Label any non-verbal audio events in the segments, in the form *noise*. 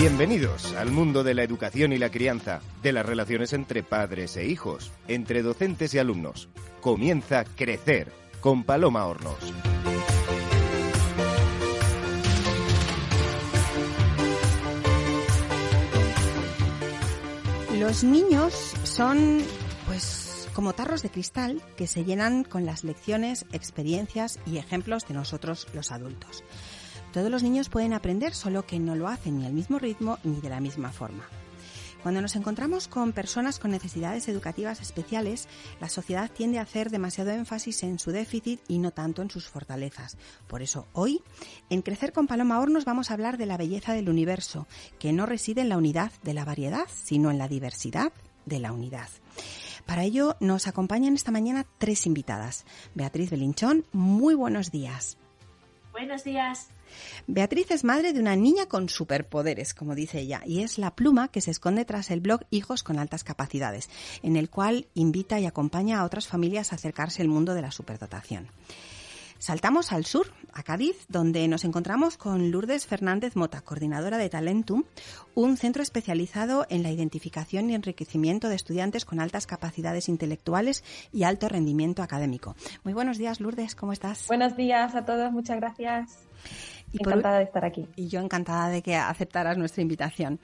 Bienvenidos al mundo de la educación y la crianza, de las relaciones entre padres e hijos, entre docentes y alumnos. Comienza Crecer con Paloma Hornos. Los niños son, pues, como tarros de cristal que se llenan con las lecciones, experiencias y ejemplos de nosotros los adultos. Todos los niños pueden aprender, solo que no lo hacen ni al mismo ritmo ni de la misma forma. Cuando nos encontramos con personas con necesidades educativas especiales, la sociedad tiende a hacer demasiado énfasis en su déficit y no tanto en sus fortalezas. Por eso hoy, en Crecer con Paloma Hornos vamos a hablar de la belleza del universo, que no reside en la unidad de la variedad, sino en la diversidad de la unidad. Para ello nos acompañan esta mañana tres invitadas. Beatriz Belinchón, muy buenos días. Buenos días. Beatriz es madre de una niña con superpoderes, como dice ella, y es la pluma que se esconde tras el blog Hijos con altas capacidades, en el cual invita y acompaña a otras familias a acercarse al mundo de la superdotación. Saltamos al sur, a Cádiz, donde nos encontramos con Lourdes Fernández Mota, coordinadora de Talentum, un centro especializado en la identificación y enriquecimiento de estudiantes con altas capacidades intelectuales y alto rendimiento académico. Muy buenos días, Lourdes, ¿cómo estás? Buenos días a todos, muchas gracias. Encantada de estar aquí. Y yo encantada de que aceptaras nuestra invitación.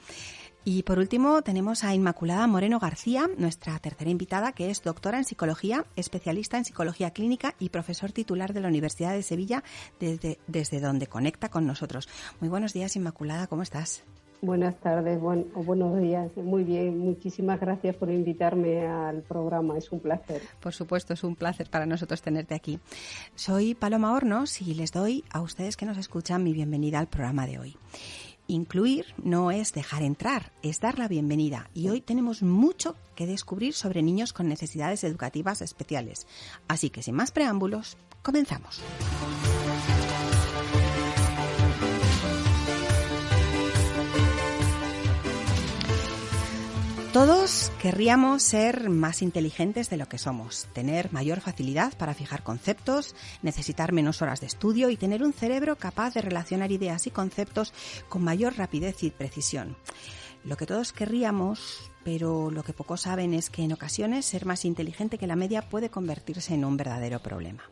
Y por último tenemos a Inmaculada Moreno García, nuestra tercera invitada, que es doctora en psicología, especialista en psicología clínica y profesor titular de la Universidad de Sevilla, desde, desde donde conecta con nosotros. Muy buenos días, Inmaculada, ¿cómo estás? Buenas tardes o buenos días. Muy bien, muchísimas gracias por invitarme al programa. Es un placer. Por supuesto, es un placer para nosotros tenerte aquí. Soy Paloma Hornos y les doy a ustedes que nos escuchan mi bienvenida al programa de hoy. Incluir no es dejar entrar, es dar la bienvenida. Y hoy tenemos mucho que descubrir sobre niños con necesidades educativas especiales. Así que sin más preámbulos, comenzamos. Todos querríamos ser más inteligentes de lo que somos, tener mayor facilidad para fijar conceptos, necesitar menos horas de estudio y tener un cerebro capaz de relacionar ideas y conceptos con mayor rapidez y precisión. Lo que todos querríamos, pero lo que pocos saben es que en ocasiones ser más inteligente que la media puede convertirse en un verdadero problema.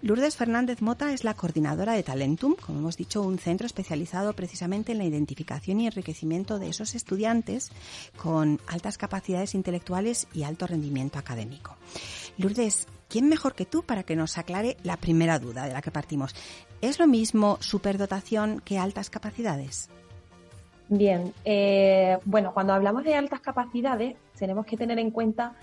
Lourdes Fernández Mota es la coordinadora de Talentum, como hemos dicho, un centro especializado precisamente en la identificación y enriquecimiento de esos estudiantes con altas capacidades intelectuales y alto rendimiento académico. Lourdes, ¿quién mejor que tú para que nos aclare la primera duda de la que partimos? ¿Es lo mismo superdotación que altas capacidades? Bien, eh, bueno, cuando hablamos de altas capacidades tenemos que tener en cuenta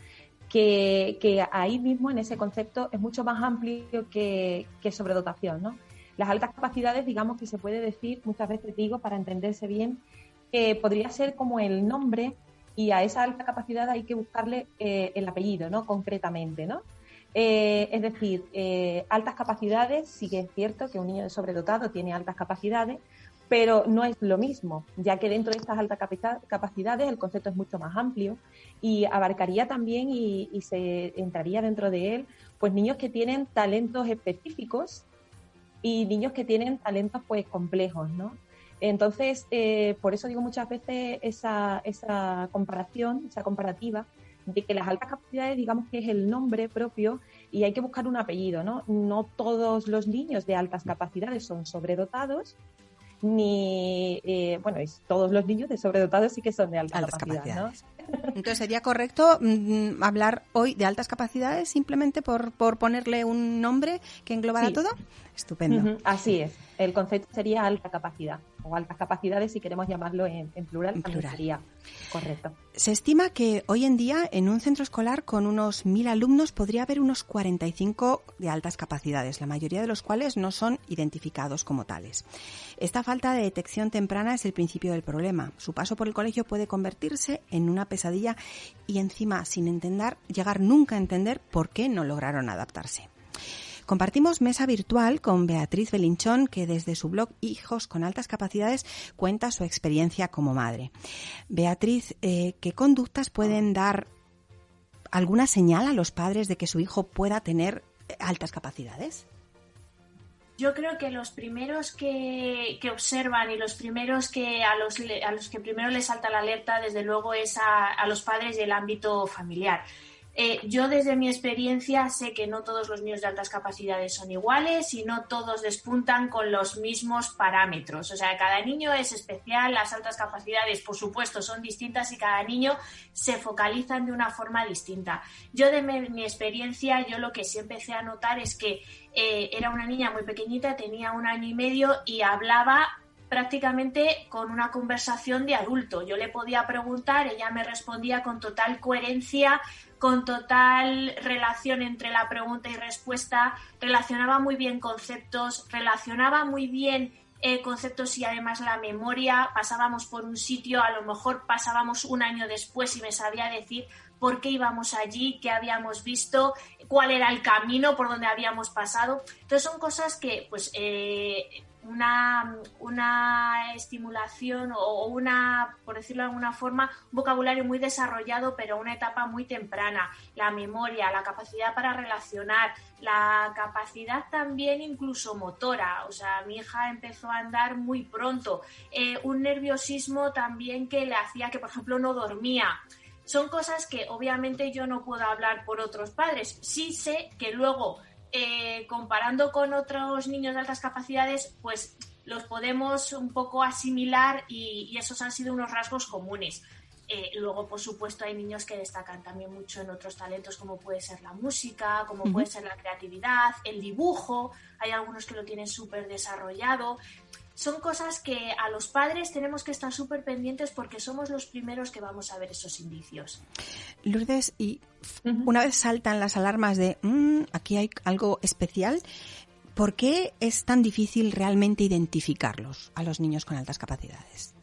que, ahí mismo en ese concepto es mucho más amplio que, sobredotación, ¿no? Las altas capacidades, digamos que se puede decir, muchas veces digo, para entenderse bien, que podría ser como el nombre y a esa alta capacidad hay que buscarle eh, el apellido, ¿no? Concretamente, ¿no? Eh, es decir, eh, altas capacidades, sí que es cierto que un niño sobredotado tiene altas capacidades, pero no es lo mismo, ya que dentro de estas altas capacidades el concepto es mucho más amplio y abarcaría también y, se entraría dentro de él pues niños que tienen talentos específicos y niños que tienen talentos pues complejos, ¿no? Entonces, eh, por eso digo muchas veces esa, esa comparación, esa comparativa, de que las altas capacidades, digamos que es el nombre propio y hay que buscar un apellido, ¿no? No todos los niños de altas capacidades son sobredotados, ni, eh, bueno, todos los niños de sobredotados sí que son de alta capacidad, *laughs* Entonces sería correcto mm, hablar hoy de altas capacidades simplemente por, por ponerle un nombre que englobara todo. Estupendo. Así es. El concepto sería alta capacidad o altas capacidades si queremos llamarlo en, plural, en plural. sería correcto. Se estima que hoy en día en un centro escolar con unos mil alumnos podría haber unos 45 de altas capacidades, la mayoría de los cuales no son identificados como tales. Esta falta de detección temprana es el principio del problema. Su paso por el colegio puede convertirse en una pesadilla y encima sin entender, llegar nunca a entender por qué no lograron adaptarse. Compartimos mesa virtual con Beatriz Belinchón, que desde su blog Hijos con altas capacidades cuenta su experiencia como madre. Beatriz, eh, ¿qué conductas pueden dar alguna señal a los padres de que su hijo pueda tener altas capacidades? yo creo que los primeros que, observan y los primeros que a los, que primero les salta la alerta, desde luego, es a los padres del ámbito familiar. Eh, yo desde mi experiencia sé que no todos los niños de altas capacidades son iguales y no todos despuntan con los mismos parámetros. O sea, cada niño es especial, las altas capacidades, por supuesto, son distintas y cada niño se focalizan de una forma distinta. Yo de mi, experiencia, yo lo que sí empecé a notar es que eh, era una niña muy pequeñita, tenía un año y medio y hablaba prácticamente con una conversación de adulto. Yo le podía preguntar, ella me respondía con total coherencia, con total relación entre la pregunta y respuesta, relacionaba muy bien conceptos, relacionaba muy bien eh, conceptos y además la memoria. Pasábamos por un sitio, a lo mejor pasábamos un año después y me sabía decir por qué íbamos allí, qué habíamos visto, cuál era el camino por donde habíamos pasado. Entonces son cosas que pues eh, una, una estimulación o una, por decirlo de alguna forma, un vocabulario muy desarrollado, pero una etapa muy temprana. La memoria, la capacidad para relacionar, la capacidad también incluso motora. O sea, mi hija empezó a andar muy pronto. Eh, un nerviosismo también que le hacía que, por ejemplo, no dormía son cosas que obviamente yo no puedo hablar por otros padres. Sí sé que luego eh, comparando con otros niños de altas capacidades, pues los podemos un poco asimilar y, esos han sido unos rasgos comunes. Eh, luego, por supuesto, hay niños que destacan también mucho en otros talentos, como puede ser la música, como puede ser la creatividad, el dibujo. Hay algunos que lo tienen súper desarrollado son cosas que a los padres tenemos que estar súper pendientes porque somos los primeros que vamos a ver esos indicios. Lourdes, y una vez saltan las alarmas de mm, aquí hay algo especial, ¿por qué es tan difícil realmente identificarlos a los niños con altas capacidades?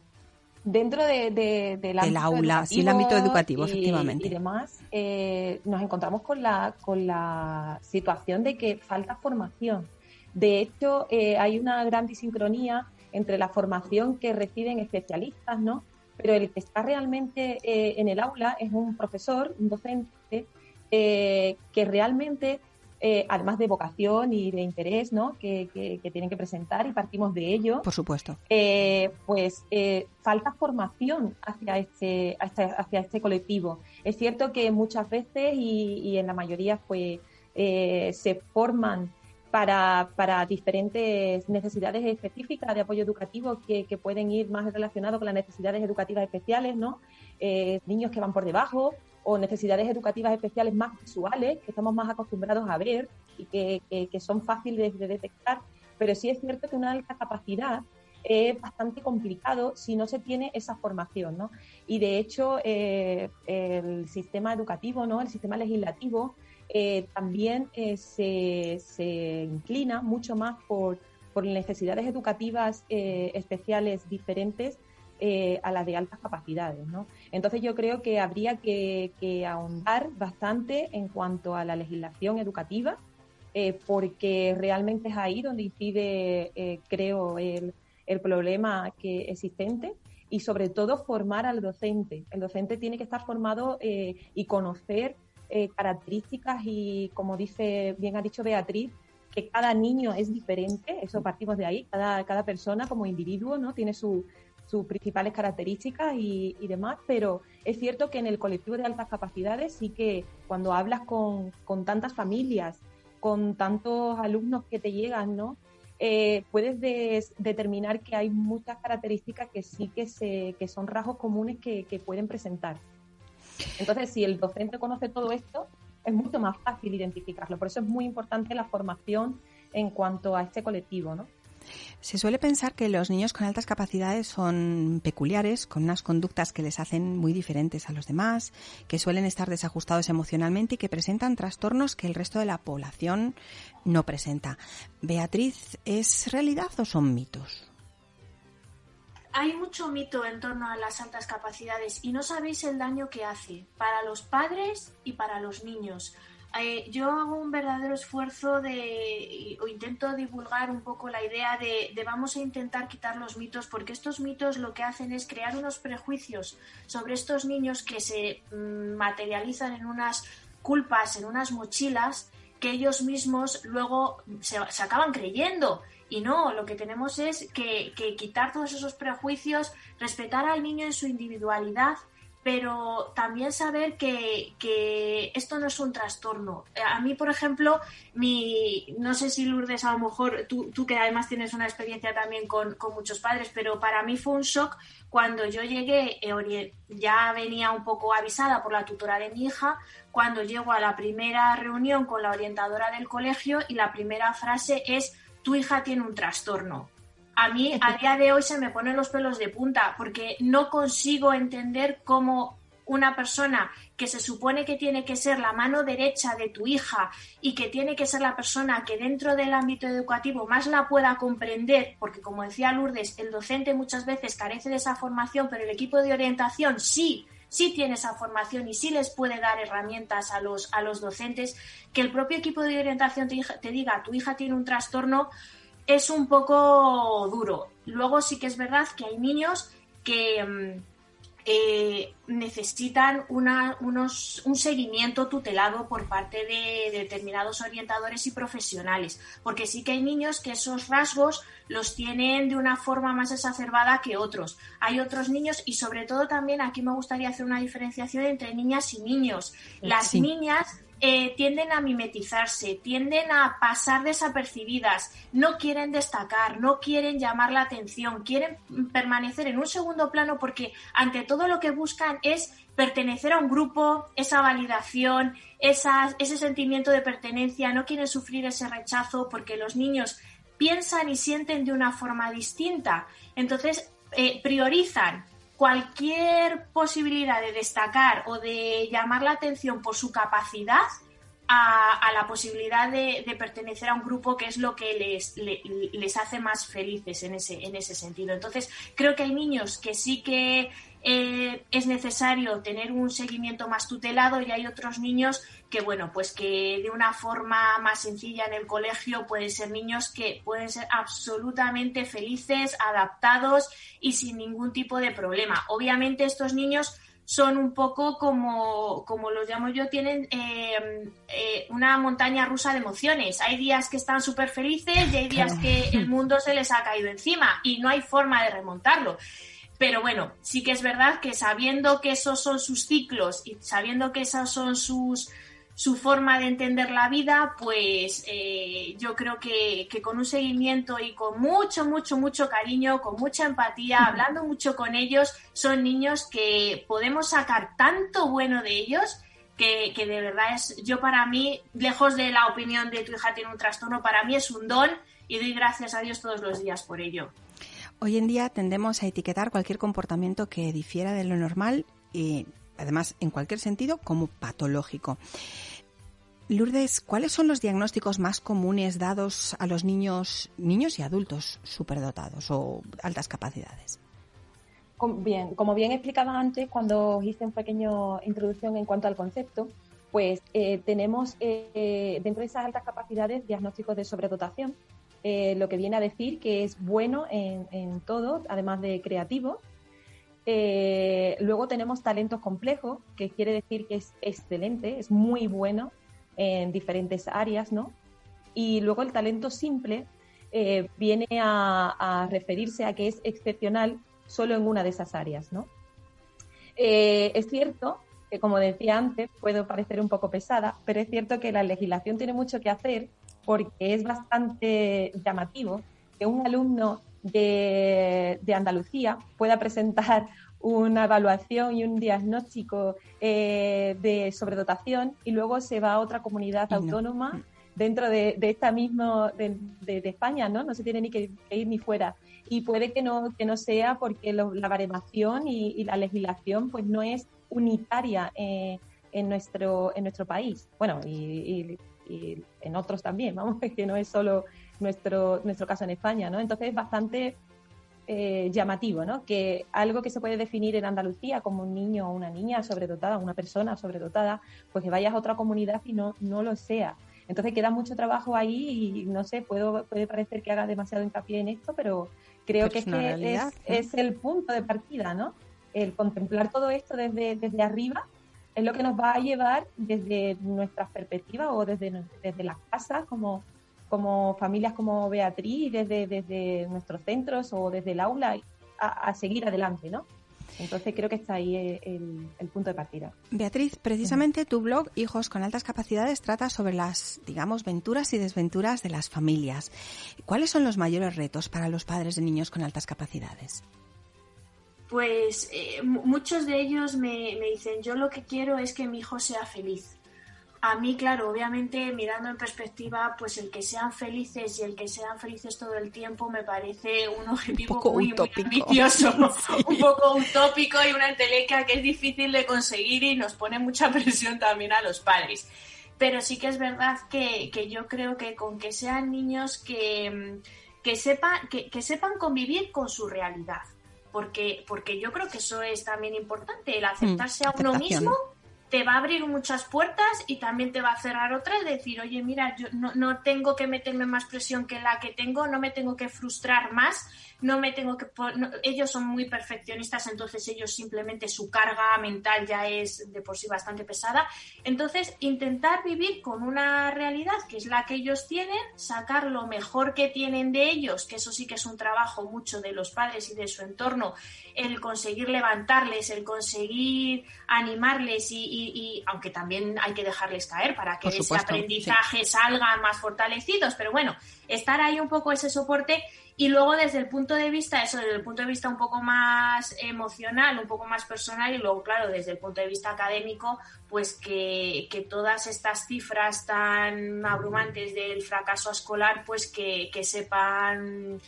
Dentro de, del aula, sí, el ámbito educativo, efectivamente. Y demás, eh, nos encontramos con la, con la situación de que falta formación de hecho, eh, hay una gran disincronía entre la formación que reciben especialistas, ¿no? Pero el que está realmente eh, en el aula es un profesor, un docente, eh, que realmente, además de vocación y de interés, ¿no? Que, tienen que presentar y partimos de ello. Por supuesto. pues falta formación hacia este, hacia este colectivo. Es cierto que muchas veces y, y en la mayoría, pues, se forman para, para, diferentes necesidades específicas de apoyo educativo que, que, pueden ir más relacionados con las necesidades educativas especiales, ¿no? Eh, niños que van por debajo o necesidades educativas especiales más visuales que estamos más acostumbrados a ver y que, que, son fáciles de detectar, pero sí es cierto que una alta capacidad es bastante complicado si no se tiene esa formación, ¿no? Y de hecho, eh, el sistema educativo, ¿no? El sistema legislativo eh, también eh, se, inclina mucho más por, necesidades educativas especiales diferentes a las de altas capacidades. ¿no? Entonces yo creo que habría que, ahondar bastante en cuanto a la legislación educativa, porque realmente es ahí donde incide, creo, el, el problema que existente y sobre todo formar al docente. El docente tiene que estar formado y conocer eh, características y, como dice, bien ha dicho Beatriz, que cada niño es diferente, eso partimos de ahí, cada, cada persona como individuo ¿no? tiene sus principales características y, demás, pero es cierto que en el colectivo de altas capacidades sí que cuando hablas con, con tantas familias, con tantos alumnos que te llegan, ¿no? Eh, puedes determinar que hay muchas características que sí que, se, que son rasgos comunes que, que pueden presentar. Entonces, si el docente conoce todo esto, es mucho más fácil identificarlo. Por eso es muy importante la formación en cuanto a este colectivo, ¿no? Se suele pensar que los niños con altas capacidades son peculiares, con unas conductas que les hacen muy diferentes a los demás, que suelen estar desajustados emocionalmente y que presentan trastornos que el resto de la población no presenta. Beatriz, ¿es realidad o son mitos? hay mucho mito en torno a las altas capacidades y no sabéis el daño que hace para los padres y para los niños. Eh, yo hago un verdadero esfuerzo de, o intento divulgar un poco la idea de, vamos a intentar quitar los mitos, porque estos mitos lo que hacen es crear unos prejuicios sobre estos niños que se mm, materializan en unas culpas, en unas mochilas que ellos mismos luego se, acaban creyendo. Y no, lo que tenemos es que, que, quitar todos esos prejuicios, respetar al niño en su individualidad pero también saber que, que, esto no es un trastorno. A mí, por ejemplo, mi, no sé si Lourdes, a lo mejor tú, tú que además tienes una experiencia también con, con, muchos padres, pero para mí fue un shock cuando yo llegué, eh, ya venía un poco avisada por la tutora de mi hija, cuando llego a la primera reunión con la orientadora del colegio y la primera frase es, tu hija tiene un trastorno a mí a día de hoy se me ponen los pelos de punta porque no consigo entender cómo una persona que se supone que tiene que ser la mano derecha de tu hija y que tiene que ser la persona que dentro del ámbito educativo más la pueda comprender, porque como decía Lourdes, el docente muchas veces carece de esa formación, pero el equipo de orientación sí, sí tiene esa formación y sí les puede dar herramientas a los, a los docentes, que el propio equipo de orientación te, te diga, tu hija tiene un trastorno, es un poco duro. Luego sí que es verdad que hay niños que mm, eh, necesitan una, unos, un seguimiento tutelado por parte de determinados orientadores y profesionales, porque sí que hay niños que esos rasgos los tienen de una forma más exacerbada que otros. Hay otros niños y sobre todo también aquí me gustaría hacer una diferenciación entre niñas y niños. Las niñas eh, tienden a mimetizarse, tienden a pasar desapercibidas, no quieren destacar, no quieren llamar la atención, quieren permanecer en un segundo plano porque ante todo lo que buscan es pertenecer a un grupo, esa validación, ese sentimiento de pertenencia, no quieren sufrir ese rechazo porque los niños piensan y sienten de una forma distinta. Entonces, eh, priorizan cualquier posibilidad de destacar o de llamar la atención por su capacidad a, la posibilidad de, pertenecer a un grupo que es lo que les, les hace más felices en ese, en ese sentido. Entonces, creo que hay niños que sí que eh, es necesario tener un seguimiento más tutelado y hay otros niños que, bueno, pues que de una forma más sencilla en el colegio pueden ser niños que pueden ser absolutamente felices, adaptados y sin ningún tipo de problema. Obviamente estos niños son un poco como, como los llamo yo, tienen eh, eh, una montaña rusa de emociones. Hay días que están súper felices y hay días que el mundo se les ha caído encima y no hay forma de remontarlo. Pero bueno, sí que es verdad que sabiendo que esos son sus ciclos y sabiendo que esas son sus su forma de entender la vida, pues eh, yo creo que, que, con un seguimiento y con mucho, mucho, mucho cariño, con mucha empatía, hablando mucho con ellos, son niños que podemos sacar tanto bueno de ellos que, que de verdad es, yo para mí, lejos de la opinión de tu hija tiene un trastorno, para mí es un don y doy gracias a Dios todos los días por ello. Hoy en día tendemos a etiquetar cualquier comportamiento que difiera de lo normal y además en cualquier sentido como patológico. Lourdes, ¿cuáles son los diagnósticos más comunes dados a los niños, niños y adultos superdotados o altas capacidades? Bien, como bien explicaba antes cuando hice una pequeña introducción en cuanto al concepto, pues eh, tenemos eh, dentro de esas altas capacidades diagnósticos de sobredotación, eh, lo que viene a decir que es bueno en, todo, además de creativo. Eh, luego tenemos talentos complejos, que quiere decir que es excelente, es muy bueno en diferentes áreas, ¿no? Y luego el talento simple eh, viene a, referirse a que es excepcional solo en una de esas áreas, ¿no? es cierto que, como decía antes, puedo parecer un poco pesada, pero es cierto que la legislación tiene mucho que hacer porque es bastante llamativo que un alumno de, Andalucía pueda presentar una evaluación y un diagnóstico eh, de sobredotación y luego se va a otra comunidad autónoma dentro de, esta misma de, España, ¿no? No se tiene ni que, ir ni fuera. Y puede que no, que no sea porque la baremación y, la legislación pues no es unitaria eh, en, nuestro, en nuestro país. Bueno, y y en otros también, *laughs* vamos, que no es solo nuestro, nuestro caso en España, ¿no? Entonces es bastante eh, llamativo, ¿no? Que algo que se puede definir en Andalucía como un niño o una niña sobredotada, una persona sobredotada, pues que vayas a otra comunidad y no, no lo sea. Entonces queda mucho trabajo ahí y no sé, puedo, puede parecer que haga demasiado hincapié en esto, pero creo que, es, es, es, el punto de partida, ¿no? El contemplar todo esto desde, desde arriba es lo que nos va a llevar desde nuestras perspectivas o desde, desde las casas como, como familias como Beatriz, desde, desde nuestros centros o desde el aula a, seguir adelante, ¿no? Entonces creo que está ahí el, punto de partida. Beatriz, precisamente tu blog Hijos con altas capacidades trata sobre las, digamos, venturas y desventuras de las familias. ¿Cuáles son los mayores retos para los padres de niños con altas capacidades? Pues eh, muchos de ellos me, me dicen, yo lo que quiero es que mi hijo sea feliz a mí, claro, obviamente mirando en perspectiva, pues el que sean felices y el que sean felices todo el tiempo me parece un objetivo muy, ambicioso, *laughs* un poco utópico y una entelequia que es difícil de conseguir y nos pone mucha *laughs* presión también a los padres. Pero sí que es verdad que, yo creo que con que sean niños que, que, sepan, que, que sepan convivir con su realidad. Porque, porque yo creo que eso es también importante, el aceptarse a uno mismo te va a abrir muchas puertas y también te va a cerrar otras, decir, oye, mira, yo no, no, tengo que meterme más presión que la que tengo, no me tengo que frustrar más, no me tengo que... ellos son muy perfeccionistas, entonces ellos simplemente su carga mental ya es de por sí bastante pesada. Entonces, intentar vivir con una realidad que es la que ellos tienen, sacar lo mejor que tienen de ellos, que eso sí que es un trabajo mucho de los padres y de su entorno, el conseguir levantarles, el conseguir animarles y, aunque también hay que dejarles caer para que ese aprendizaje salgan más fortalecidos, pero bueno, estar ahí un poco ese soporte y luego desde el punto de vista, eso, desde el punto de vista un poco más emocional, un poco más personal y luego, claro, desde el punto de vista académico, pues que, que todas estas cifras tan abrumantes del fracaso escolar, pues que, que sepan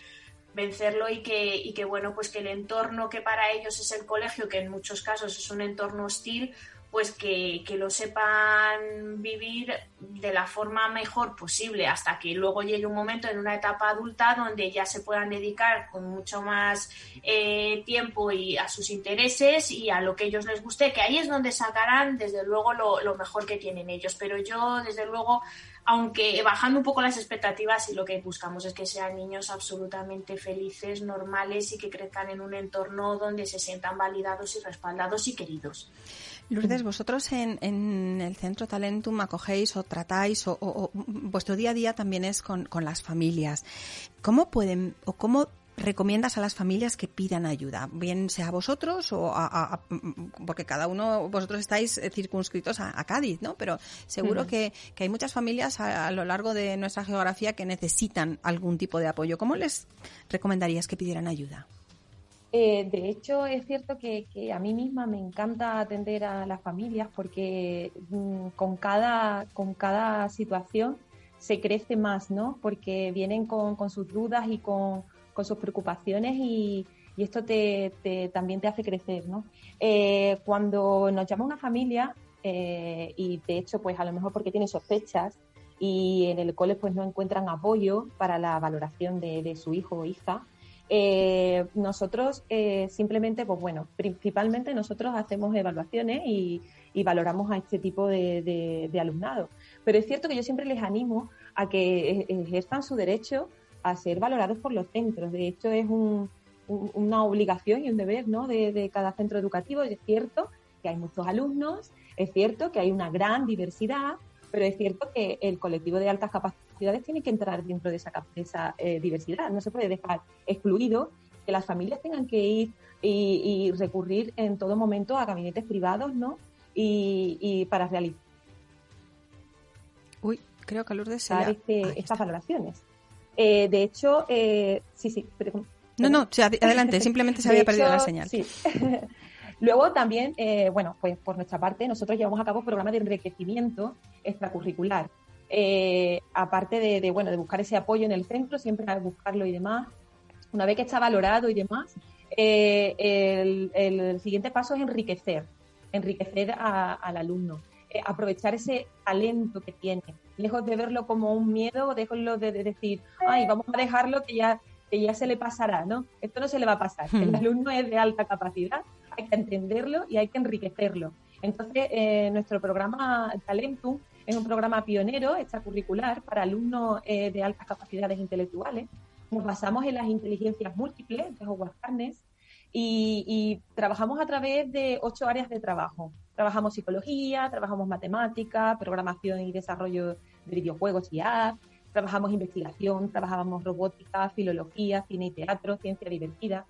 vencerlo y que, y que bueno pues que el entorno que para ellos es el colegio que en muchos casos es un entorno hostil pues que, lo sepan vivir de la forma mejor posible hasta que luego llegue un momento en una etapa adulta donde ya se puedan dedicar con mucho más eh, tiempo y a sus intereses y a lo que ellos les guste, que ahí es donde sacarán desde luego lo, lo mejor que tienen ellos. Pero yo desde luego aunque bajando un poco las expectativas y lo que buscamos es que sean niños absolutamente felices, normales y que crezcan en un entorno donde se sientan validados y respaldados y queridos. Lourdes, vosotros en, en el Centro Talentum acogéis o tratáis o, vuestro día a día también es con, con las familias. ¿Cómo pueden o cómo recomiendas a las familias que pidan ayuda, bien sea a vosotros o a, porque cada uno vosotros estáis eh, circunscritos a, Cádiz, ¿no? Pero seguro que, hay muchas familias a, lo largo de nuestra geografía que necesitan algún tipo de apoyo. ¿Cómo les recomendarías que pidieran ayuda? Eh, de hecho, es cierto que, a mí misma me encanta atender a las familias porque mm, con, cada, con cada situación se crece más, ¿no? Porque vienen con, con sus dudas y con con sus preocupaciones y, esto te, también te hace crecer, ¿no? Eh, cuando nos llama una familia, eh, y de hecho, pues a lo mejor porque tiene sospechas y en el cole pues no encuentran apoyo para la valoración de, su hijo o hija, eh, nosotros simplemente, pues bueno, principalmente nosotros hacemos evaluaciones y, valoramos a este tipo de, de, alumnado. Pero es cierto que yo siempre les animo a que ejerzan su derecho a ser valorados por los centros. De hecho, es una obligación y un deber ¿no? de, cada centro educativo. Es cierto que hay muchos alumnos, es cierto que hay una gran diversidad, pero es cierto que el colectivo de altas capacidades tiene que entrar dentro de esa, esa eh, diversidad. No se puede dejar excluido que las familias tengan que ir y, recurrir en todo momento a gabinetes privados, ¿no? Y, para realizar Uy, creo que Lourdes se este, estas valoraciones. Eh, de hecho, eh, sí, sí. no, no, adelante, *laughs* simplemente se había perdido la señal. *laughs* Luego también, eh, bueno, pues por nuestra parte, nosotros llevamos a cabo programas de enriquecimiento extracurricular. aparte de, bueno, de buscar ese apoyo en el centro, siempre a buscarlo y demás. Una vez que está valorado y demás, el, siguiente paso es enriquecer, enriquecer al alumno, aprovechar ese talento que tiene lejos de verlo como un miedo, déjenlo de, decir, ay, vamos a dejarlo que ya, que ya se le pasará, ¿no? Esto no se le va a pasar. El hmm. alumno es de alta capacidad, hay que entenderlo y hay que enriquecerlo. Entonces, eh, nuestro programa Talentum es un programa pionero, extracurricular, para alumnos eh, de altas capacidades intelectuales. Nos basamos en las inteligencias múltiples de Howard Carnes y, y trabajamos a través de ocho áreas de trabajo. trabajamos psicología, trabajamos matemática, programación y desarrollo de videojuegos y apps, trabajamos investigación, trabajamos robótica, filología, cine y teatro, ciencia divertida.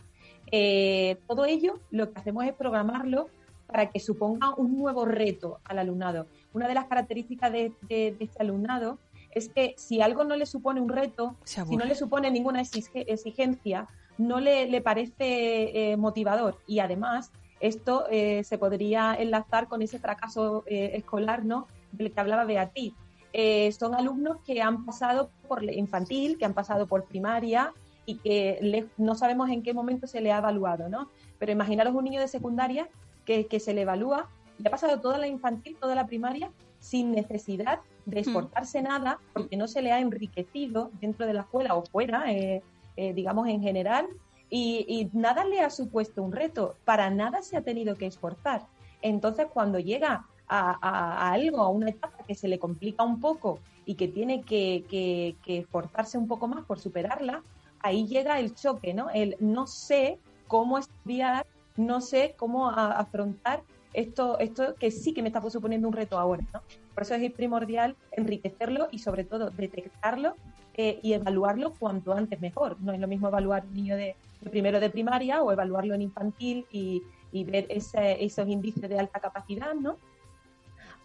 Eh, todo ello lo que hacemos es programarlo para que suponga un nuevo reto al alumnado. Una de las características de, este alumnado es que si algo no le supone un reto, si no le supone ninguna exigencia, no le, parece eh, motivador y además esto eh, se podría enlazar con ese fracaso escolar ¿no? del que hablaba Beatriz. Eh, son alumnos que han pasado por infantil, que han pasado por primaria y que no sabemos en qué momento se le ha evaluado, ¿no? Pero imaginaros un niño de secundaria que, se le evalúa y ha pasado toda la infantil, toda la primaria, sin necesidad de hmm. esforzarse nada, porque no se le ha enriquecido dentro de la escuela o fuera, eh, eh, digamos en general, y, y, nada le ha supuesto un reto, para nada se ha tenido que esforzar. Entonces, cuando llega a, algo, a una etapa que se le complica un poco y que tiene que, esforzarse un poco más por superarla, ahí llega el choque, ¿no? El no sé cómo estudiar, no sé cómo afrontar esto, esto que sí que me está suponiendo un reto ahora, ¿no? Por eso es primordial enriquecerlo y sobre todo detectarlo eh, y evaluarlo cuanto antes mejor. No es lo mismo evaluar un niño de, primero de primaria o evaluarlo en infantil y, ver esos índices de alta capacidad, ¿no?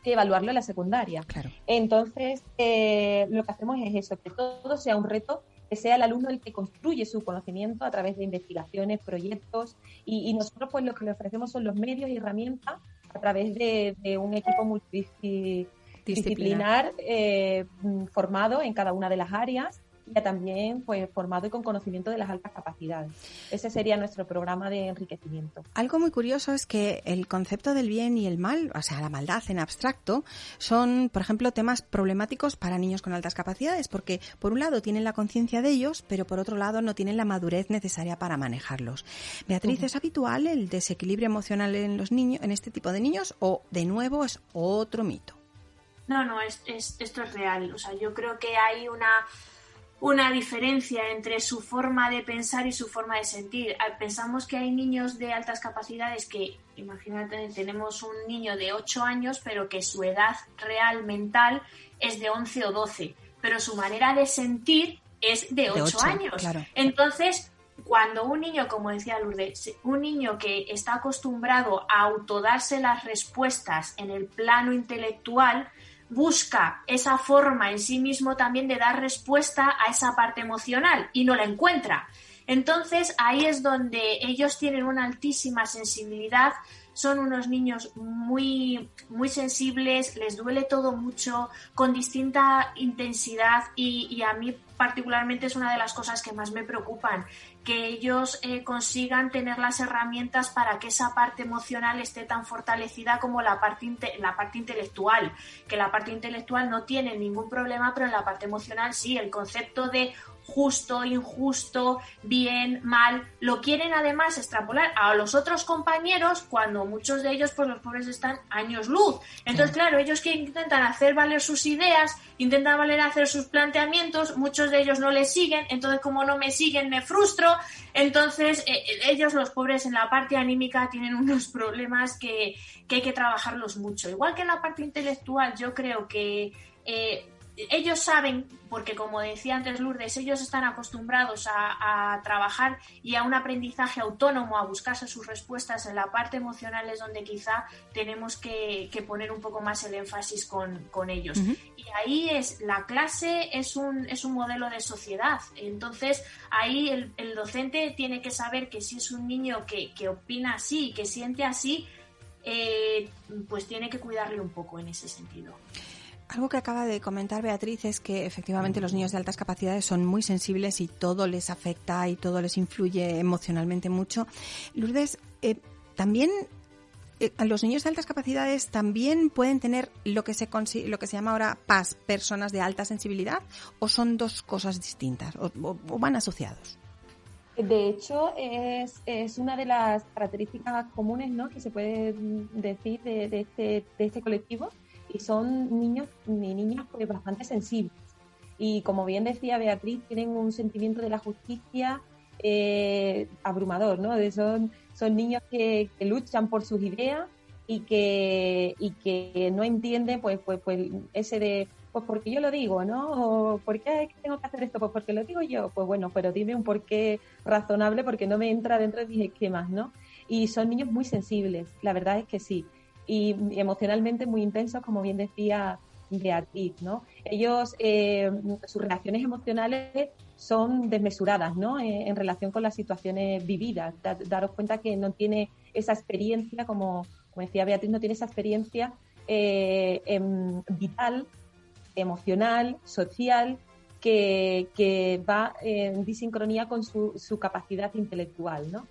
que evaluarlo en la secundaria. Claro. Entonces, eh, lo que hacemos es eso, que todo sea un reto, que sea el alumno el que construye su conocimiento a través de investigaciones, proyectos, y, nosotros pues lo que le ofrecemos son los medios y herramientas a través de, un equipo multidisciplinar eh, formado en cada una de las áreas también pues, formado y con conocimiento de las altas capacidades. Ese sería nuestro programa de enriquecimiento. Algo muy curioso es que el concepto del bien y el mal, o sea, la maldad en abstracto, son, por ejemplo, temas problemáticos para niños con altas capacidades, porque por un lado tienen la conciencia de ellos, pero por otro lado no tienen la madurez necesaria para manejarlos. Beatriz, ¿es habitual el desequilibrio emocional en los niños, en este tipo de niños, o de nuevo es otro mito? No, no, es, esto es real. O sea, yo creo que hay una una diferencia entre su forma de pensar y su forma de sentir. Ah, pensamos que hay niños de altas capacidades que, imagínate, tenemos un niño de 8 años, pero que su edad real mental es de 11 o 12, pero su manera de sentir es de 8, años. Entonces, cuando un niño, como decía Lourdes, un niño que está acostumbrado a autodarse las respuestas en el plano intelectual, busca esa forma en sí mismo también de dar respuesta a esa parte emocional y no la encuentra. Entonces ahí es donde ellos tienen una altísima sensibilidad, son unos niños muy, muy sensibles, les duele todo mucho, con distinta intensidad y, y a mí particularmente es una de las cosas que más me preocupan, que ellos eh, consigan tener las herramientas para que esa parte emocional esté tan fortalecida como la parte, la parte intelectual, que la parte intelectual no tiene ningún problema, pero en la parte emocional sí, el concepto de justo, injusto, bien, mal, lo quieren además extrapolar a los otros compañeros cuando muchos de ellos, pues los pobres están años luz. Entonces, claro, ellos que intentan hacer valer sus ideas, intentan valer hacer sus planteamientos, muchos de ellos no les siguen, entonces como no me siguen me frustro, entonces eh, eh, ellos los pobres en la parte anímica tienen unos problemas que, que, hay que trabajarlos mucho. Igual que en la parte intelectual, yo creo que... Eh, ellos saben, porque como decía antes Lourdes, ellos están acostumbrados a, trabajar y a un aprendizaje autónomo, a buscarse sus respuestas en la parte emocional es donde quizá tenemos que, poner un poco más el énfasis con, ellos. Y ahí es, la clase es un, es un modelo de sociedad. Entonces, ahí el, docente tiene que saber que si es un niño que, opina así, que siente así, eh, pues tiene que cuidarle un poco en ese sentido. Algo que acaba de comentar Beatriz es que efectivamente los niños de altas capacidades son muy sensibles y todo les afecta y todo les influye emocionalmente mucho. Lourdes, eh, también eh, los niños de altas capacidades también pueden tener lo que se lo que se llama ahora PAS, personas de alta sensibilidad, o son dos cosas distintas o, van asociados. De hecho, es, es, una de las características comunes ¿no? que se puede decir de, de, este, de este colectivo, y son niños y niñas pues bastante sensibles. Y como bien decía Beatriz, tienen un sentimiento de la justicia eh, abrumador, ¿no? son, son niños que, luchan por sus ideas y que, y que no entiende pues, pues, pues ese de, pues porque yo lo digo, ¿no? O, ¿Por qué tengo que hacer esto? Pues porque lo digo yo. Pues bueno, pero dime un porqué razonable porque no me entra dentro de mis esquemas, ¿no? Y son niños muy sensibles, la verdad es que sí. Y emocionalmente muy intensos, como bien decía Beatriz, ¿no? Ellos, eh, sus reacciones emocionales son desmesuradas, ¿no? Eh, en relación con las situaciones vividas. daros cuenta que no tiene esa experiencia como decía Beatriz, no tiene esa experiencia eh, em, vital, emocional, social, que, va en disincronía con su, capacidad intelectual, ¿no?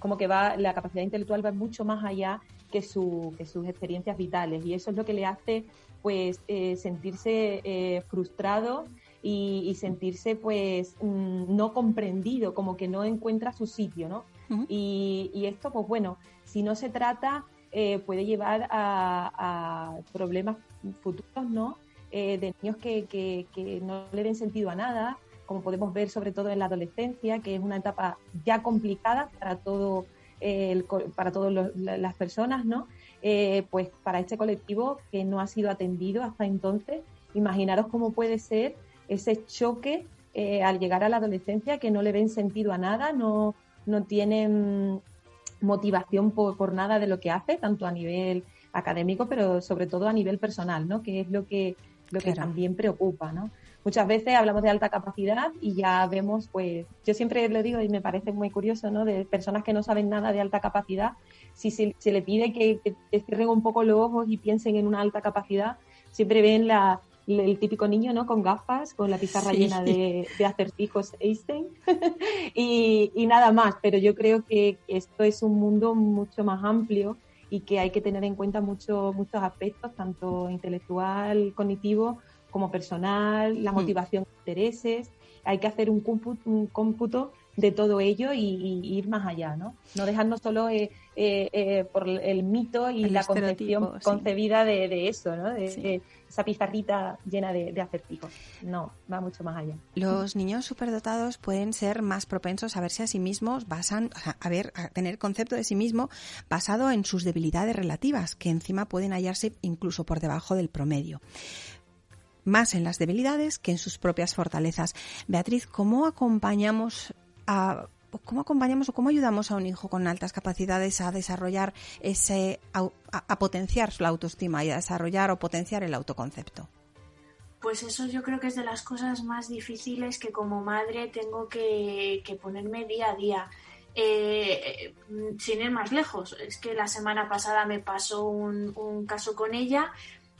Como que va, la capacidad intelectual va mucho más allá que, su, que sus experiencias vitales y eso es lo que le hace pues eh, sentirse eh, frustrado y, sentirse pues mm, no comprendido, como que no encuentra su sitio, ¿no? y, y, esto, pues bueno, si no se trata eh, puede llevar a, problemas futuros, ¿no? De niños que, no le den sentido a nada, como podemos ver sobre todo en la adolescencia, que es una etapa ya complicada para todo para todas las personas, ¿no? Eh, pues para este colectivo que no ha sido atendido hasta entonces, imaginaros cómo puede ser ese choque al llegar a la adolescencia que no le ven sentido a nada, no, no tienen motivación por, nada de lo que hace, tanto a nivel académico, pero sobre todo a nivel personal, ¿no? Que es lo que, lo que también preocupa, ¿no? Muchas veces hablamos de alta capacidad y ya vemos, pues, yo siempre lo digo y me parece muy curioso, ¿no? De personas que no saben nada de alta capacidad, si se, le pide que, que, cierren un poco los ojos y piensen en una alta capacidad, siempre ven la, el típico niño, ¿no? Con gafas, con la pizarra llena de, acertijos Einstein *laughs* y, nada más. Pero yo creo que esto es un mundo mucho más amplio y que hay que tener en cuenta mucho, muchos aspectos, tanto intelectual, cognitivo, como personal, la mm. motivación, intereses. Hay que hacer un cómputo, un cómputo de todo ello y, ir más allá, ¿no? No dejarnos solo eh, eh, eh, por el mito y la concepción concebida de, eso, ¿no? De, esa pizarrita llena de, acertijos. No, va mucho más allá. Los niños superdotados pueden ser más propensos a verse a sí mismos, basan, a, ver, a tener concepto de sí mismo basado en sus debilidades relativas, que encima pueden hallarse incluso por debajo del promedio más en las debilidades que en sus propias fortalezas. Beatriz, ¿cómo acompañamos a ¿Cómo acompañamos o cómo ayudamos a un hijo con altas capacidades a desarrollar ese, a, potenciar su autoestima y a desarrollar o potenciar el autoconcepto? Pues eso yo creo que es de las cosas más difíciles que como madre tengo que, ponerme día a día. Eh, sin ir más lejos, es que la semana pasada me pasó un caso con ella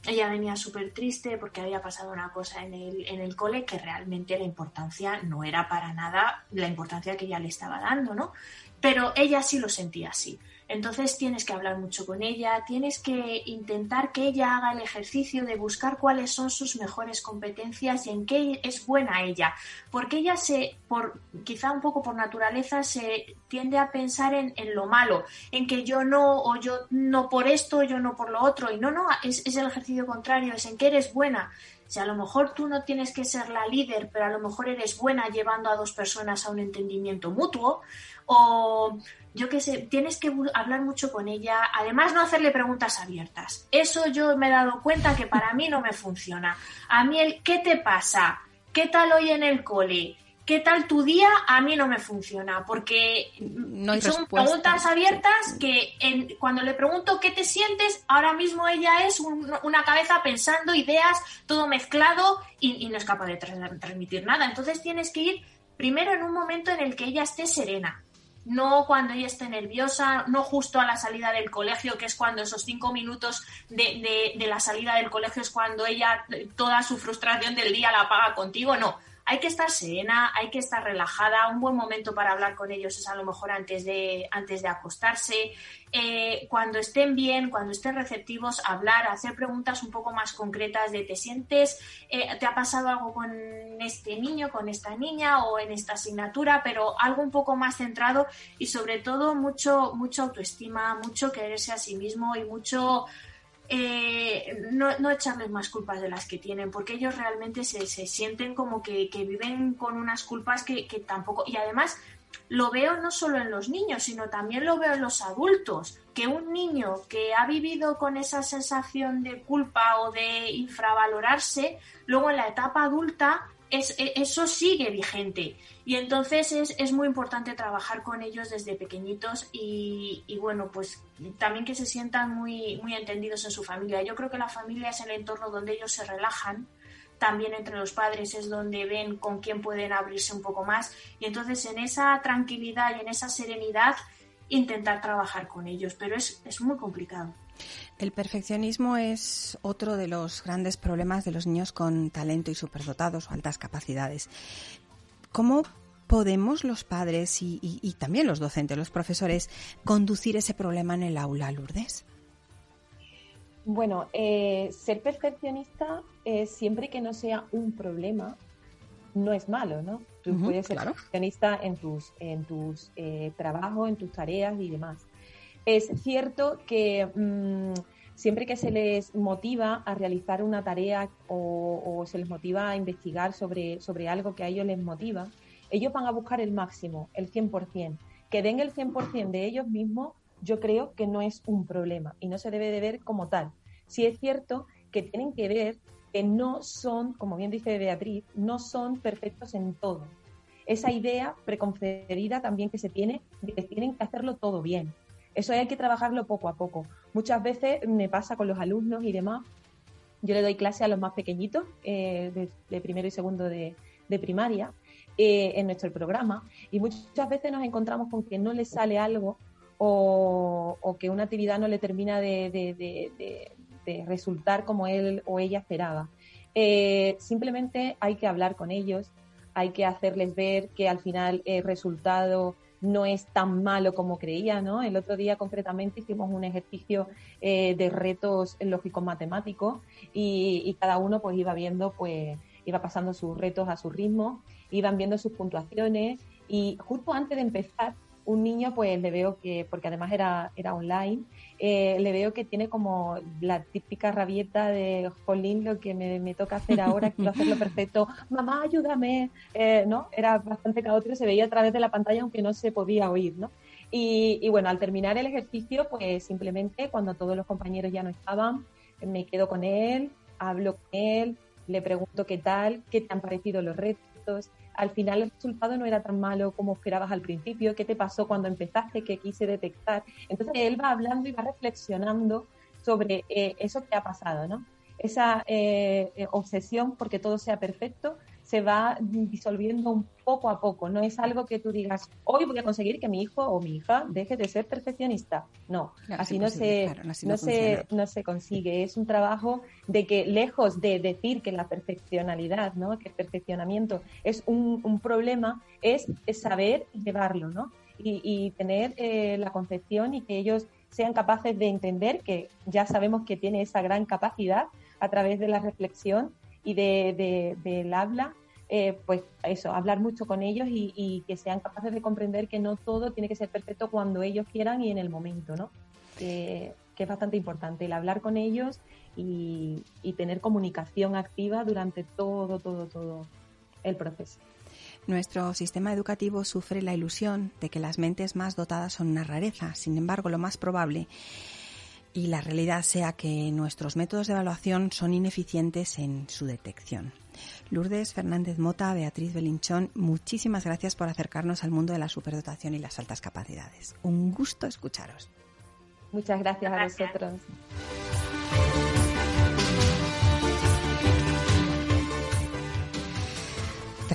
ella venía súper triste porque había pasado una cosa en el, en el cole que realmente la importancia no era para nada la importancia que ella le estaba dando, ¿no? Pero ella sí lo sentía así. Entonces tienes que hablar mucho con ella, tienes que intentar que ella haga el ejercicio de buscar cuáles son sus mejores competencias y en qué es buena ella, porque ella se, por quizá un poco por naturaleza, se tiende a pensar en, lo malo, en que yo no, o yo no por esto, yo no por lo otro, y no, no, es, es el ejercicio contrario, es en que eres buena. Si a lo mejor tú no tienes que ser la líder, pero a lo mejor eres buena llevando a dos personas a un entendimiento mutuo, o yo qué sé, tienes que hablar mucho con ella, además no hacerle preguntas abiertas. Eso yo me he dado cuenta que para mí no me funciona. A mí el ¿qué te pasa? ¿Qué tal hoy en el cole? ¿Qué tal tu día? A mí no me funciona, porque son preguntas abiertas que cuando le pregunto qué te sientes, ahora mismo ella es una cabeza pensando ideas, todo mezclado y, y no es capaz de transmitir nada. Entonces tienes que ir primero en un momento en el que ella esté serena, no cuando ella esté nerviosa, no justo a la salida del colegio, que es cuando esos cinco minutos de, de, la salida del colegio es cuando ella toda su frustración del día la paga contigo, no hay que estar serena, hay que estar relajada. Un buen momento para hablar con ellos es a lo mejor antes de, antes de acostarse. Eh, cuando estén bien, cuando estén receptivos, hablar, hacer preguntas un poco más concretas de te sientes, eh, te ha pasado algo con este niño, con esta niña o en esta asignatura, pero algo un poco más centrado y sobre todo mucho, mucho autoestima, mucho quererse a sí mismo y mucho eh, no, echarles más culpas de las que tienen, porque ellos realmente se, sienten como que, viven con unas culpas que, que, tampoco. Y además lo veo no solo en los niños, sino también lo veo en los adultos. Que un niño que ha vivido con esa sensación de culpa o de infravalorarse, luego en la etapa adulta e, eso sigue vigente. Y entonces es, muy importante trabajar con ellos desde pequeñitos y, bueno, pues también que se sientan muy, muy entendidos en su familia. Yo creo que la familia es el entorno donde ellos se relajan. También entre los padres es donde ven con quién pueden abrirse un poco más. Y entonces en esa tranquilidad y en esa serenidad intentar trabajar con ellos. Pero es, es muy complicado. El perfeccionismo es otro de los grandes problemas de los niños con talento y superdotados o altas capacidades. ¿Cómo podemos los padres y, también los docentes, los profesores, conducir ese problema en el aula, Lourdes? Bueno, eh, ser perfeccionista eh, siempre que no sea un problema no es malo, ¿no? Tú puedes ser perfeccionista en tus, en tus eh, trabajos, en tus tareas y demás. Es cierto que mm, siempre que se les motiva a realizar una tarea o, se les motiva a investigar sobre, sobre algo que a ellos les motiva, ellos van a buscar el máximo, el 100%. Que den el 100% de ellos mismos, yo creo que no es un problema y no se debe de ver como tal. Si es cierto que tienen que ver que no son, como bien dice Beatriz, no son perfectos en todo. Esa idea preconcebida también que se tiene de que tienen que hacerlo todo bien. Eso hay que trabajarlo poco a poco. Muchas veces me pasa con los alumnos y demás. Yo le doy clase a los más pequeñitos, eh, de, primero y segundo de, primaria, eh, en nuestro programa, y muchas veces nos encontramos con que no les sale algo o, que una actividad no le termina de, resultar como él o ella esperaba. Eh, simplemente hay que hablar con ellos, hay que hacerles ver que al final el resultado no es tan malo como creía, ¿no? El otro día concretamente hicimos un ejercicio eh, de retos lógicos matemáticos y, y, cada uno pues iba viendo, pues iba pasando sus retos a su ritmo, iban viendo sus puntuaciones y justo antes de empezar un niño pues le veo que, porque además era, era online, eh, le veo que tiene como la típica rabieta de, jolín, lo que me, toca hacer ahora, quiero hacerlo perfecto, mamá, ayúdame, eh, ¿no? Era bastante caótico, se veía a través de la pantalla aunque no se podía oír, ¿no? Y, y bueno, al terminar el ejercicio, pues simplemente cuando todos los compañeros ya no estaban, me quedo con él, hablo con él, le pregunto qué tal, qué te han parecido los retos, al final el resultado no era tan malo como esperabas al principio, qué te pasó cuando empezaste, qué quise detectar. Entonces él va hablando y va reflexionando sobre eh, eso que ha pasado, ¿no? Esa eh, eh, obsesión porque todo sea perfecto se va disolviendo un poco a poco. No es algo que tú digas, hoy voy a conseguir que mi hijo o mi hija deje de ser perfeccionista. No, así, no, se, no, se, no se consigue. Es un trabajo de que lejos de decir que la perfeccionalidad, ¿no? que el perfeccionamiento es un, un problema, es, saber llevarlo ¿no? y, tener eh, la concepción y que ellos sean capaces de entender que ya sabemos que tiene esa gran capacidad a través de la reflexión y de, del habla, eh, pues eso, hablar mucho con ellos y, que sean capaces de comprender que no todo tiene que ser perfecto cuando ellos quieran y en el momento, ¿no? que es bastante importante el hablar con ellos y, y tener comunicación activa durante todo, todo, todo el proceso. Nuestro sistema educativo sufre la ilusión de que las mentes más dotadas son una rareza. Sin embargo, lo más probable y la realidad sea que nuestros métodos de evaluación son ineficientes en su detección. Lourdes Fernández Mota, Beatriz Belinchón, muchísimas gracias por acercarnos al mundo de la superdotación y las altas capacidades. Un gusto escucharos. Muchas gracias, gracias. a vosotros.